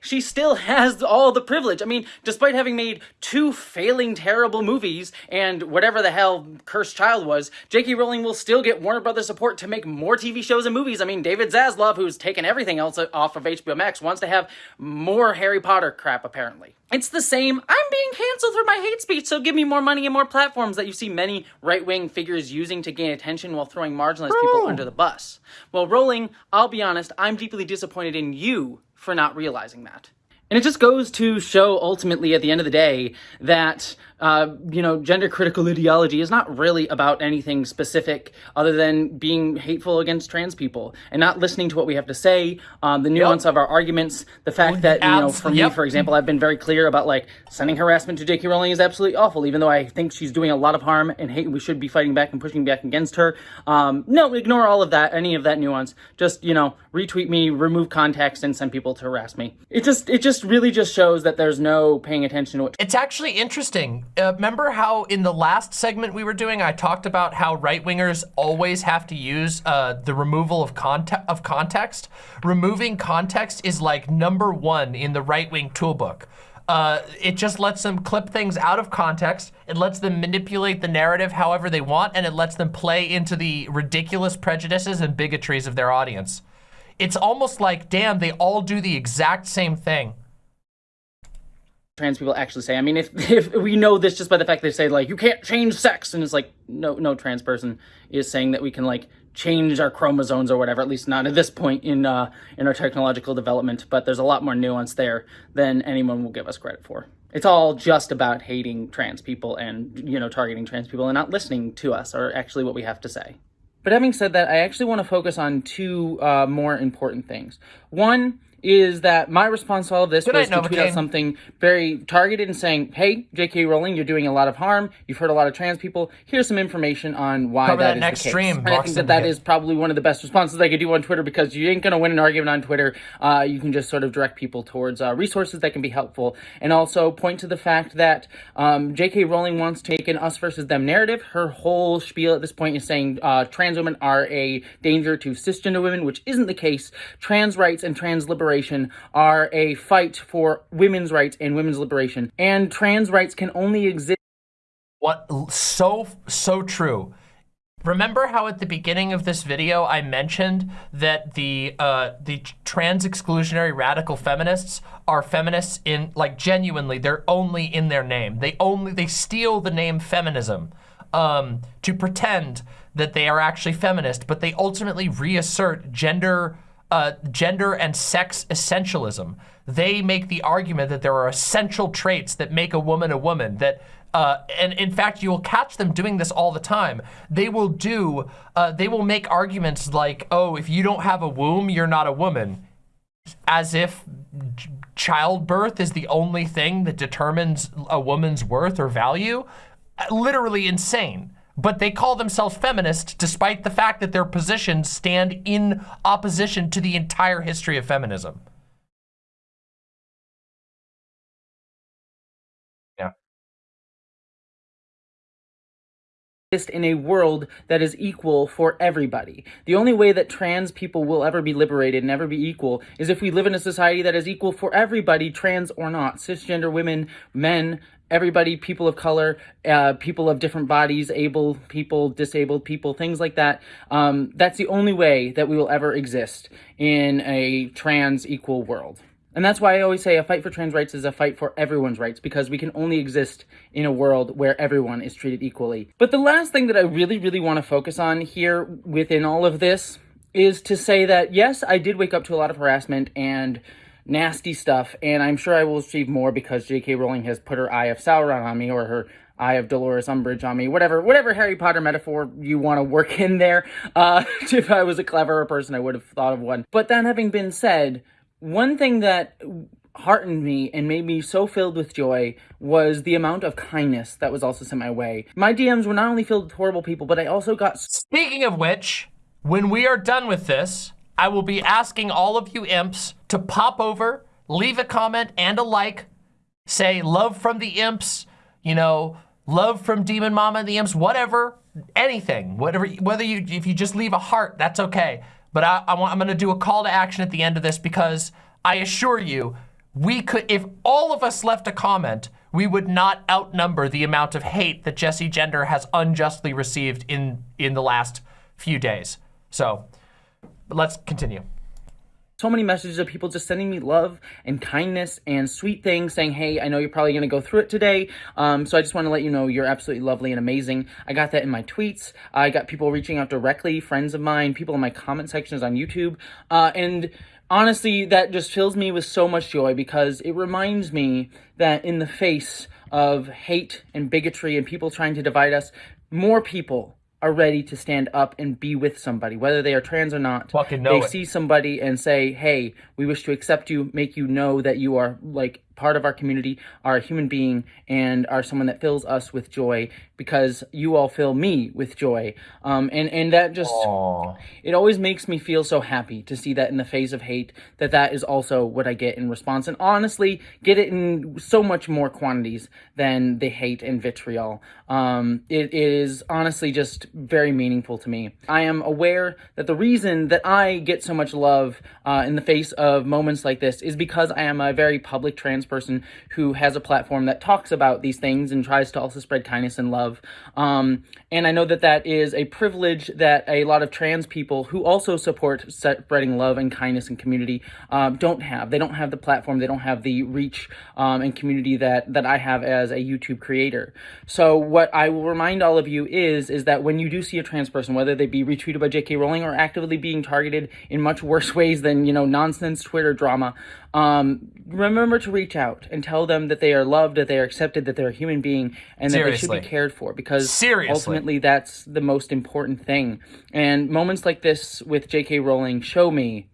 She still has all the privilege. I mean, despite having made two failing terrible movies and whatever the hell Cursed Child was, J.K. Rowling will still get Warner Brothers support to make more TV shows and movies. I mean, David Zaslav, who's taken everything else off of HBO Max, wants to have more Harry Potter crap, apparently. It's the same, I'm being canceled for my hate speech, so give me more money and more platforms that you see many right-wing figures using to gain attention while throwing marginalized people oh. under the bus. Well, Rowling, I'll be honest, I'm deeply disappointed in you for not realizing that. And it just goes to show ultimately at the end of the day that uh, you know, gender critical ideology is not really about anything specific other than being hateful against trans people and not listening to what we have to say, um, the nuance yep. of our arguments, the fact that, you know, for yep. me, for example, I've been very clear about like sending harassment to J.K. Rowling is absolutely awful, even though I think she's doing a lot of harm and hate, we should be fighting back and pushing back against her. Um, no, ignore all of that, any of that nuance. Just, you know, retweet me, remove context, and send people to harass me. It just, it just really just shows that there's no paying attention to what- It's actually interesting uh, remember how in the last segment we were doing, I talked about how right-wingers always have to use uh, the removal of, conte of context? Removing context is like number one in the right-wing toolbook. Uh, it just lets them clip things out of context. It lets them manipulate the narrative however they want, and it lets them play into the ridiculous prejudices and bigotries of their audience. It's almost like, damn, they all do the exact same thing trans people actually say. I mean, if, if we know this just by the fact they say like, you can't change sex. And it's like, no, no trans person is saying that we can like change our chromosomes or whatever, at least not at this point in, uh, in our technological development. But there's a lot more nuance there than anyone will give us credit for. It's all just about hating trans people and, you know, targeting trans people and not listening to us or actually what we have to say. But having said that, I actually want to focus on two uh, more important things. One is that my response to all of this Good was night, to tweet out something very targeted and saying, hey, J.K. Rowling, you're doing a lot of harm. You've hurt a lot of trans people. Here's some information on why Cover that, that is next the case. stream. I think that that is probably one of the best responses I could do on Twitter because you ain't going to win an argument on Twitter. Uh, you can just sort of direct people towards uh, resources that can be helpful and also point to the fact that um, J.K. Rowling wants to take an us versus them narrative. Her whole spiel at this point is saying uh, trans women are a danger to cisgender women, which isn't the case. Trans rights and trans liberation are are a fight for women's rights and women's liberation. And trans rights can only exist. What? So, so true. Remember how at the beginning of this video I mentioned that the uh, the trans exclusionary radical feminists are feminists in like genuinely they're only in their name. They only they steal the name feminism um, to pretend that they are actually feminist, but they ultimately reassert gender uh, gender and sex essentialism. They make the argument that there are essential traits that make a woman a woman, that uh, and in fact, you will catch them doing this all the time. They will do, uh, they will make arguments like, oh, if you don't have a womb, you're not a woman. As if childbirth is the only thing that determines a woman's worth or value. Literally insane but they call themselves feminist despite the fact that their positions stand in opposition to the entire history of feminism. In a world that is equal for everybody. The only way that trans people will ever be liberated and ever be equal is if we live in a society that is equal for everybody, trans or not, cisgender women, men, everybody, people of color, uh, people of different bodies, able people, disabled people, things like that. Um, that's the only way that we will ever exist in a trans equal world. And that's why I always say a fight for trans rights is a fight for everyone's rights because we can only exist in a world where everyone is treated equally. But the last thing that I really, really want to focus on here within all of this is to say that, yes, I did wake up to a lot of harassment and nasty stuff, and I'm sure I will achieve more because J.K. Rowling has put her Eye of Sauron on me, or her Eye of Dolores Umbridge on me, whatever whatever Harry Potter metaphor you want to work in there. Uh, if I was a cleverer person, I would have thought of one. But that having been said, one thing that heartened me and made me so filled with joy was the amount of kindness that was also sent my way. My DMs were not only filled with horrible people, but I also got... Speaking of which, when we are done with this, I will be asking all of you imps to pop over, leave a comment and a like, say love from the imps, you know, love from Demon Mama and the imps, whatever, anything, whatever, whether you, if you just leave a heart, that's okay. But I, I want, I'm gonna do a call to action at the end of this because I assure you, we could, if all of us left a comment, we would not outnumber the amount of hate that Jessie Gender has unjustly received in, in the last few days. So let's continue so many messages of people just sending me love and kindness and sweet things saying, hey, I know you're probably going to go through it today. Um, so I just want to let you know you're absolutely lovely and amazing. I got that in my tweets. I got people reaching out directly, friends of mine, people in my comment sections on YouTube. Uh, and honestly, that just fills me with so much joy because it reminds me that in the face of hate and bigotry and people trying to divide us, more people are ready to stand up and be with somebody, whether they are trans or not. Fucking know they it. see somebody and say, "Hey, we wish to accept you, make you know that you are like part of our community, are a human being, and are someone that fills us with joy because you all fill me with joy. Um, and, and that just, Aww. it always makes me feel so happy to see that in the face of hate, that that is also what I get in response. And honestly, get it in so much more quantities than the hate and vitriol. Um, it, it is honestly just very meaningful to me. I am aware that the reason that I get so much love uh, in the face of moments like this is because I am a very public trans person who has a platform that talks about these things and tries to also spread kindness and love. Um, and I know that that is a privilege that a lot of trans people who also support spreading love and kindness and community um, don't have. They don't have the platform, they don't have the reach um, and community that, that I have as a YouTube creator. So what I will remind all of you is, is that when you do see a trans person, whether they be retweeted by J.K. Rowling or actively being targeted in much worse ways than, you know, nonsense Twitter drama, um, remember to reach out and tell them that they are loved, that they are accepted, that they're a human being, and that Seriously. they should be cared for. Because Seriously. ultimately, that's the most important thing. And moments like this with J.K. Rowling show me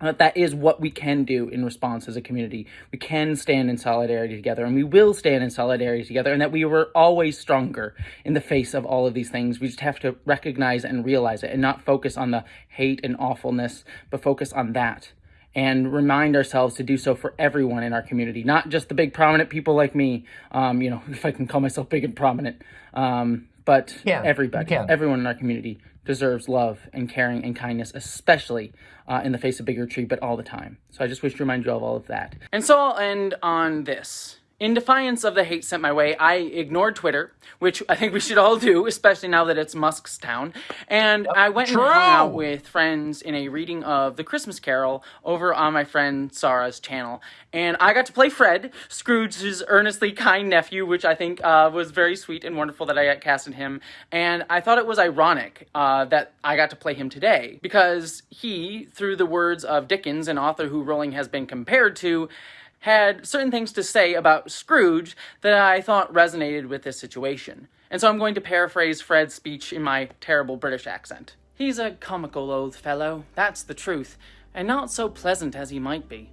that that is what we can do in response as a community. We can stand in solidarity together, and we will stand in solidarity together, and that we were always stronger in the face of all of these things. We just have to recognize and realize it and not focus on the hate and awfulness, but focus on that and remind ourselves to do so for everyone in our community, not just the big prominent people like me, um, you know, if I can call myself big and prominent, um, but yeah, everybody, everyone in our community deserves love and caring and kindness, especially uh, in the face of bigotry, but all the time. So I just wish to remind you of all of that. And so I'll end on this. In defiance of the hate sent my way, I ignored Twitter, which I think we should all do, especially now that it's Musk's town. And I went True. and hung out with friends in a reading of The Christmas Carol over on my friend Sarah's channel. And I got to play Fred, Scrooge's earnestly kind nephew, which I think uh, was very sweet and wonderful that I got cast in him. And I thought it was ironic uh, that I got to play him today, because he, through the words of Dickens, an author who Rowling has been compared to, had certain things to say about Scrooge that I thought resonated with this situation. And so I'm going to paraphrase Fred's speech in my terrible British accent. He's a comical old fellow, that's the truth, and not so pleasant as he might be.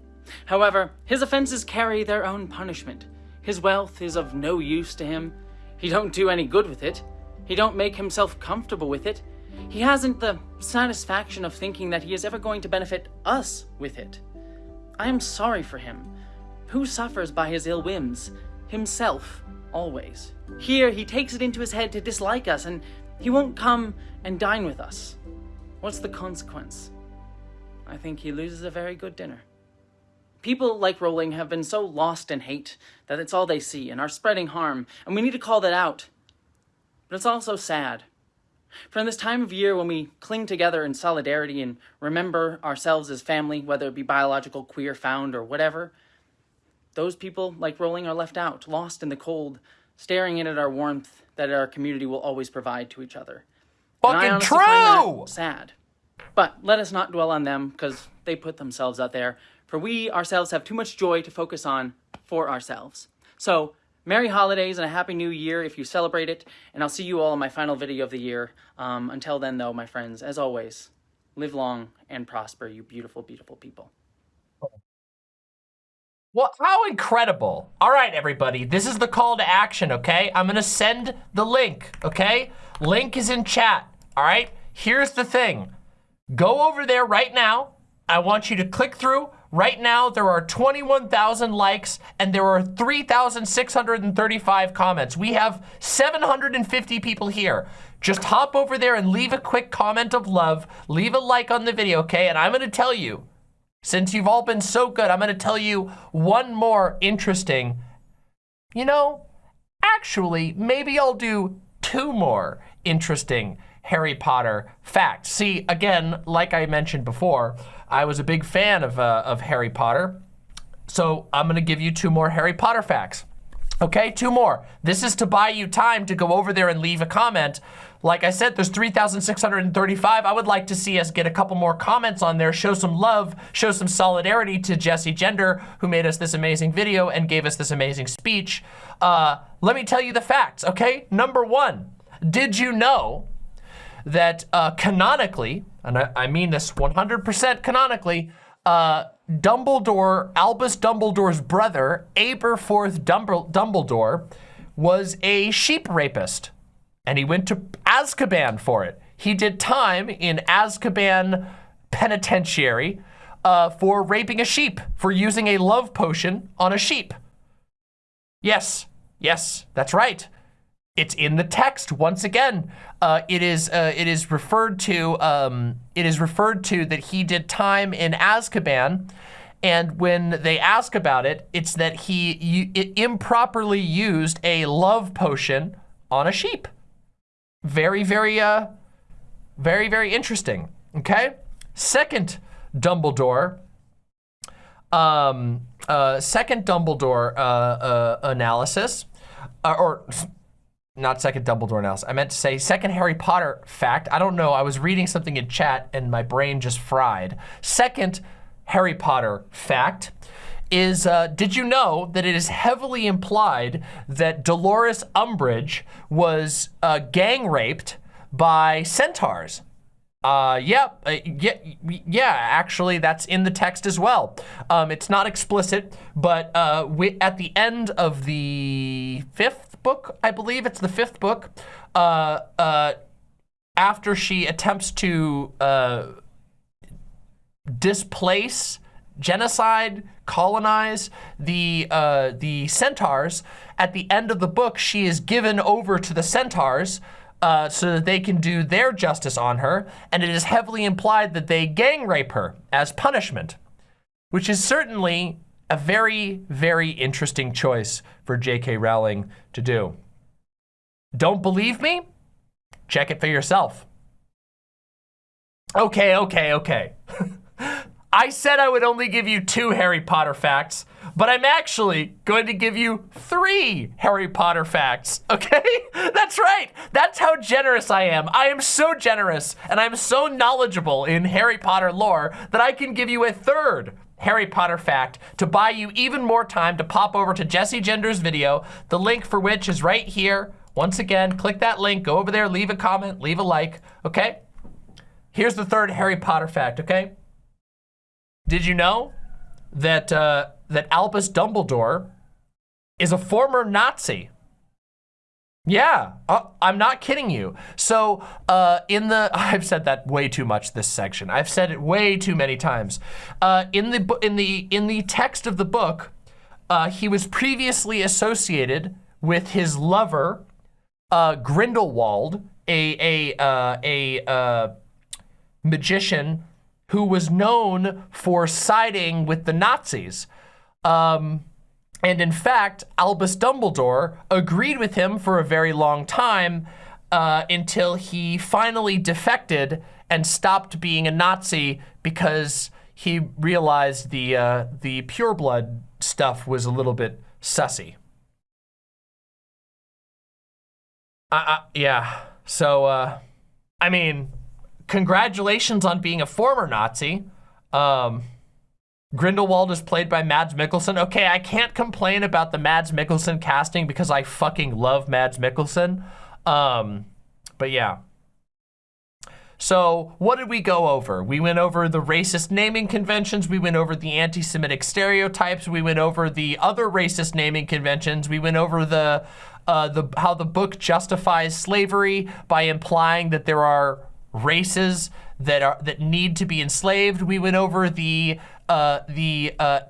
However, his offences carry their own punishment. His wealth is of no use to him. He don't do any good with it. He don't make himself comfortable with it. He hasn't the satisfaction of thinking that he is ever going to benefit us with it. I am sorry for him. Who suffers by his ill whims? Himself, always. Here, he takes it into his head to dislike us, and he won't come and dine with us. What's the consequence? I think he loses a very good dinner. People like Rowling have been so lost in hate that it's all they see and are spreading harm, and we need to call that out. But it's also sad. For in this time of year when we cling together in solidarity and remember ourselves as family, whether it be biological, queer, found, or whatever, those people, like Rowling, are left out, lost in the cold, staring in at our warmth that our community will always provide to each other. Fucking true! sad. But let us not dwell on them, because they put themselves out there, for we ourselves have too much joy to focus on for ourselves. So, Merry Holidays and a Happy New Year if you celebrate it, and I'll see you all in my final video of the year. Um, until then, though, my friends, as always, live long and prosper, you beautiful, beautiful people. Well, how incredible. All right, everybody, this is the call to action, okay? I'm gonna send the link, okay? Link is in chat, all right? Here's the thing. Go over there right now. I want you to click through. Right now, there are 21,000 likes and there are 3,635 comments. We have 750 people here. Just hop over there and leave a quick comment of love. Leave a like on the video, okay? And I'm gonna tell you, since you've all been so good, I'm going to tell you one more interesting, you know, actually, maybe I'll do two more interesting Harry Potter facts. See, again, like I mentioned before, I was a big fan of, uh, of Harry Potter. So I'm going to give you two more Harry Potter facts. Okay, two more. This is to buy you time to go over there and leave a comment. Like I said, there's 3,635. I would like to see us get a couple more comments on there, show some love, show some solidarity to Jessie Gender, who made us this amazing video and gave us this amazing speech. Uh, let me tell you the facts, okay? Number one, did you know that uh, canonically, and I, I mean this 100% canonically, uh, Dumbledore, Albus Dumbledore's brother, Aberforth Dumbledore, was a sheep rapist. And he went to Azkaban for it. He did time in Azkaban Penitentiary uh, for raping a sheep, for using a love potion on a sheep. Yes, yes, that's right. It's in the text once again. Uh, it is uh, it is referred to um, it is referred to that he did time in Azkaban, and when they ask about it, it's that he it improperly used a love potion on a sheep. Very very uh very very interesting. Okay, second Dumbledore. Um, uh, second Dumbledore uh, uh, analysis, uh, or not second Dumbledore analysis. I meant to say second Harry Potter fact. I don't know. I was reading something in chat and my brain just fried. Second Harry Potter fact is, uh, did you know that it is heavily implied that Dolores Umbridge was uh, gang raped by centaurs? Uh, yeah, uh, yeah, yeah, actually that's in the text as well. Um, it's not explicit, but uh, we, at the end of the fifth book, I believe it's the fifth book, uh, uh, after she attempts to uh, displace, genocide, colonize the uh, the centaurs, at the end of the book, she is given over to the centaurs uh, so that they can do their justice on her, and it is heavily implied that they gang rape her as punishment, which is certainly a very, very interesting choice for J.K. Rowling to do. Don't believe me? Check it for yourself. Okay, okay, okay. I said I would only give you two Harry Potter facts, but I'm actually going to give you three Harry Potter facts, okay? That's right. That's how generous I am. I am so generous and I'm so knowledgeable in Harry Potter lore that I can give you a third Harry Potter fact to buy you even more time to pop over to Jessie Gender's video, the link for which is right here. Once again, click that link, go over there, leave a comment, leave a like, okay? Here's the third Harry Potter fact, okay? Did you know that, uh, that Albus Dumbledore is a former Nazi? Yeah, uh, I'm not kidding you. So uh, in the, I've said that way too much this section. I've said it way too many times. Uh, in the in the in the text of the book, uh, he was previously associated with his lover, uh, Grindelwald, a a uh, a magician who was known for siding with the Nazis. Um, and in fact, Albus Dumbledore agreed with him for a very long time uh, until he finally defected and stopped being a Nazi because he realized the uh, the pureblood stuff was a little bit sussy. Uh, yeah, so, uh, I mean, congratulations on being a former Nazi. Um, Grindelwald is played by Mads Mikkelsen. Okay, I can't complain about the Mads Mikkelsen casting because I fucking love Mads Mikkelsen. Um, but yeah. So what did we go over? We went over the racist naming conventions. We went over the anti-Semitic stereotypes. We went over the other racist naming conventions. We went over the, uh, the how the book justifies slavery by implying that there are races that are that need to be enslaved. We went over the uh, the uh,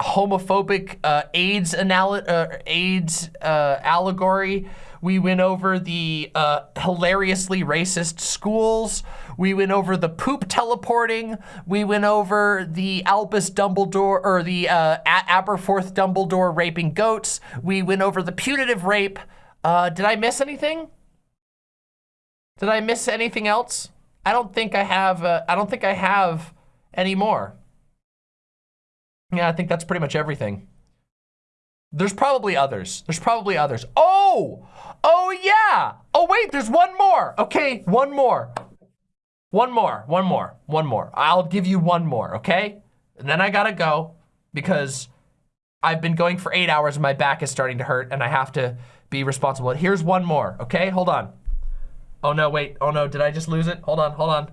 homophobic uh, AIDS uh, AIDS uh, allegory. We went over the uh, hilariously racist schools. We went over the poop teleporting. We went over the Albus Dumbledore or the Aberforth Dumbledore raping goats. We went over the punitive rape. Did I miss anything? Did I miss anything else? I don't think I have. Uh, I don't think I have any more. Yeah, I think that's pretty much everything. There's probably others. There's probably others. Oh! Oh, yeah! Oh, wait, there's one more. Okay, one more. One more, one more, one more. I'll give you one more, okay? And then I gotta go because I've been going for eight hours and my back is starting to hurt and I have to be responsible. Here's one more, okay? Hold on. Oh, no, wait. Oh, no, did I just lose it? Hold on, hold on.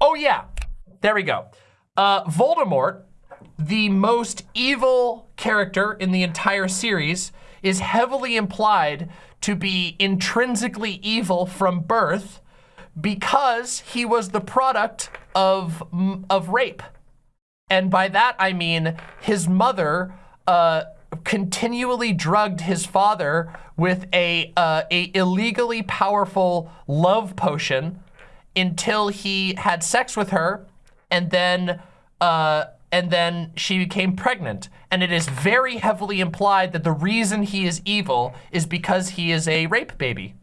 Oh, yeah. There we go. Uh, Voldemort, the most evil character in the entire series, is heavily implied to be intrinsically evil from birth because he was the product of, of rape. And by that, I mean his mother uh, continually drugged his father with a, uh, a illegally powerful love potion until he had sex with her and then uh, and then she became pregnant. And it is very heavily implied that the reason he is evil is because he is a rape baby.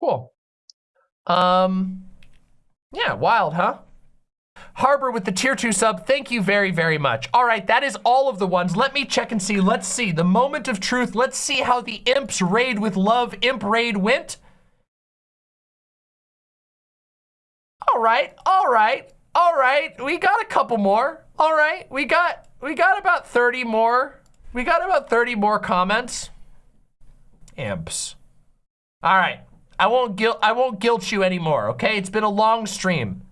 Cool. Um, yeah, wild, huh? Harbor with the tier two sub, thank you very, very much. All right, that is all of the ones. Let me check and see. Let's see. The moment of truth. Let's see how the Imps raid with love Imp raid went. All right, all right, all right. We got a couple more. All right, we got we got about 30 more. We got about 30 more comments. Imps. All right. I won't guilt I won't guilt you anymore, okay? It's been a long stream.